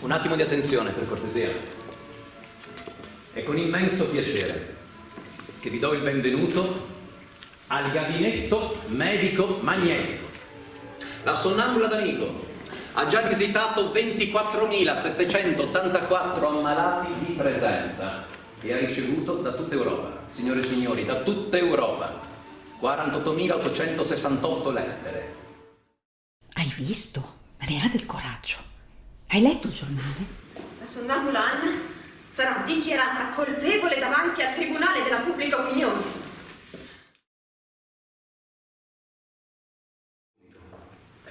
Un attimo di attenzione, per cortesia. È con immenso piacere che vi do il benvenuto al gabinetto medico magnetico. La sonnambula d'Amico ha già visitato 24.784 ammalati di presenza e ha ricevuto da tutta Europa, signore e signori, da tutta Europa, 48.868 lettere. Hai visto? Ne ha del coraggio. Hai letto il giornale? La sonnambula Anna sarà dichiarata colpevole davanti al Tribunale della Pubblica Opinione.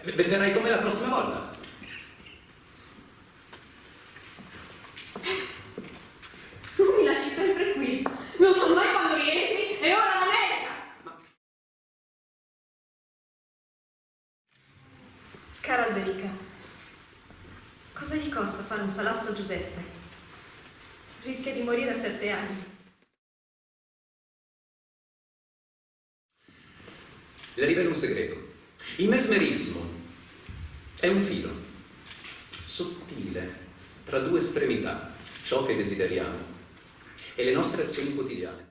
Vedrai come la prossima volta. Tu mi lasci sempre qui. Non so mai quando rientri e ora l'America. Cara Alberica, costa fare un salasso Giuseppe? Rischia di morire a sette anni. Le rivelo un segreto. Il mesmerismo è un filo sottile tra due estremità, ciò che desideriamo e le nostre azioni quotidiane.